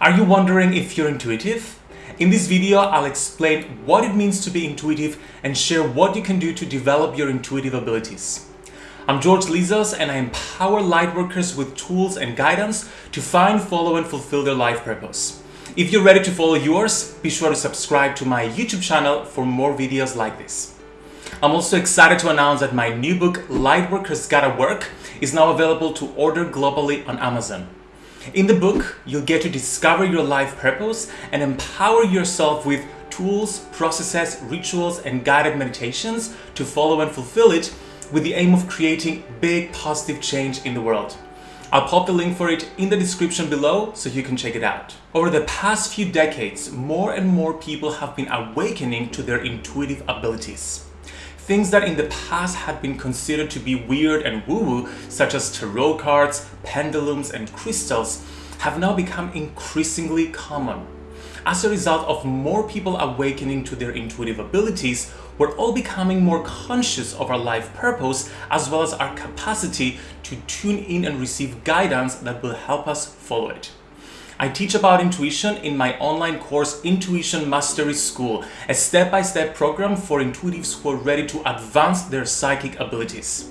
Are you wondering if you're intuitive? In this video, I'll explain what it means to be intuitive and share what you can do to develop your intuitive abilities. I'm George Lizos and I empower lightworkers with tools and guidance to find, follow and fulfill their life purpose. If you're ready to follow yours, be sure to subscribe to my YouTube channel for more videos like this. I'm also excited to announce that my new book, Lightworkers Gotta Work, is now available to order globally on Amazon. In the book, you'll get to discover your life purpose and empower yourself with tools, processes, rituals, and guided meditations to follow and fulfill it with the aim of creating big positive change in the world. I'll pop the link for it in the description below so you can check it out. Over the past few decades, more and more people have been awakening to their intuitive abilities. Things that in the past had been considered to be weird and woo-woo, such as tarot cards, pendulums, and crystals, have now become increasingly common. As a result of more people awakening to their intuitive abilities, we're all becoming more conscious of our life purpose as well as our capacity to tune in and receive guidance that will help us follow it. I teach about intuition in my online course Intuition Mastery School, a step-by-step -step program for intuitives who are ready to advance their psychic abilities.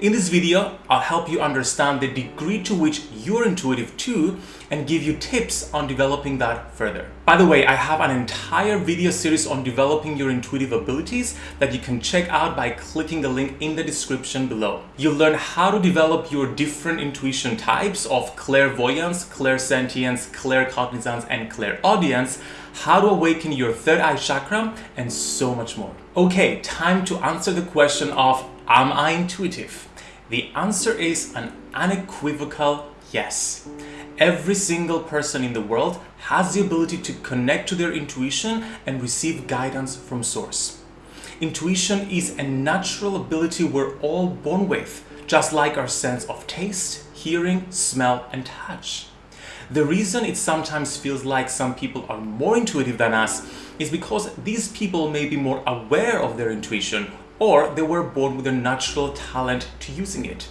In this video, I'll help you understand the degree to which you're intuitive too and give you tips on developing that further. By the way, I have an entire video series on developing your intuitive abilities that you can check out by clicking the link in the description below. You'll learn how to develop your different intuition types of clairvoyance, clairsentience, claircognizance, and clairaudience, how to awaken your third eye chakra, and so much more. Okay, time to answer the question of Am I intuitive? The answer is an unequivocal yes. Every single person in the world has the ability to connect to their intuition and receive guidance from source. Intuition is a natural ability we're all born with, just like our sense of taste, hearing, smell, and touch. The reason it sometimes feels like some people are more intuitive than us is because these people may be more aware of their intuition or they were born with a natural talent to using it.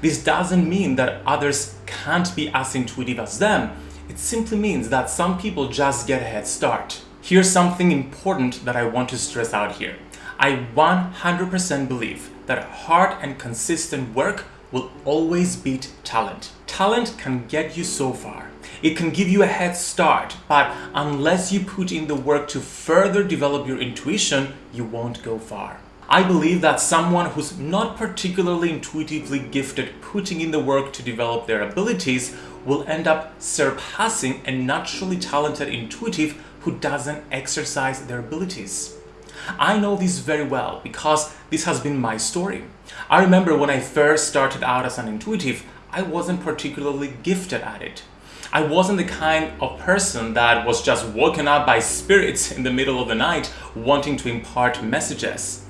This doesn't mean that others can't be as intuitive as them. It simply means that some people just get a head start. Here's something important that I want to stress out here. I 100% believe that hard and consistent work will always beat talent. Talent can get you so far. It can give you a head start, but unless you put in the work to further develop your intuition, you won't go far. I believe that someone who's not particularly intuitively gifted putting in the work to develop their abilities will end up surpassing a naturally talented intuitive who doesn't exercise their abilities. I know this very well because this has been my story. I remember when I first started out as an intuitive, I wasn't particularly gifted at it. I wasn't the kind of person that was just woken up by spirits in the middle of the night wanting to impart messages.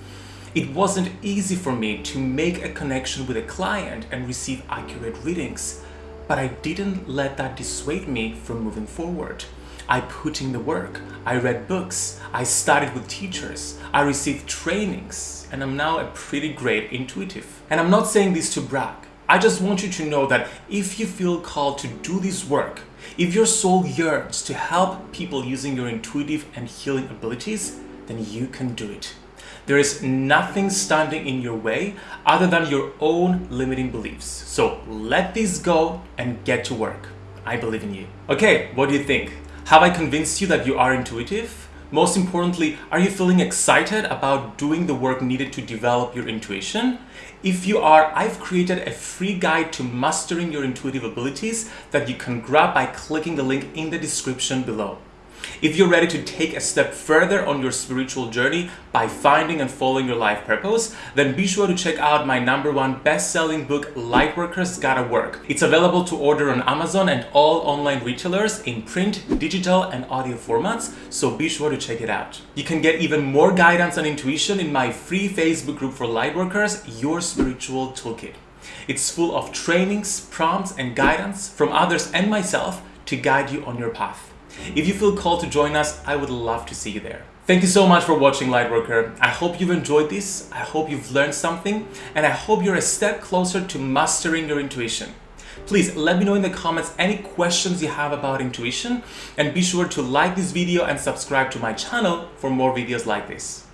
It wasn't easy for me to make a connection with a client and receive accurate readings, but I didn't let that dissuade me from moving forward. I put in the work, I read books, I studied with teachers, I received trainings, and I'm now a pretty great intuitive. And I'm not saying this to brag. I just want you to know that if you feel called to do this work, if your soul yearns to help people using your intuitive and healing abilities, then you can do it. There is nothing standing in your way other than your own limiting beliefs. So let these go and get to work. I believe in you. Okay, what do you think? Have I convinced you that you are intuitive? Most importantly, are you feeling excited about doing the work needed to develop your intuition? If you are, I've created a free guide to mastering your intuitive abilities that you can grab by clicking the link in the description below. If you're ready to take a step further on your spiritual journey by finding and following your life purpose, then be sure to check out my number one best-selling book, Lightworkers Gotta Work. It's available to order on Amazon and all online retailers in print, digital, and audio formats, so be sure to check it out. You can get even more guidance and intuition in my free Facebook group for Lightworkers, Your Spiritual Toolkit. It's full of trainings, prompts, and guidance from others and myself to guide you on your path. If you feel called to join us, I would love to see you there. Thank you so much for watching Lightworker. I hope you've enjoyed this, I hope you've learned something, and I hope you're a step closer to mastering your intuition. Please let me know in the comments any questions you have about intuition and be sure to like this video and subscribe to my channel for more videos like this.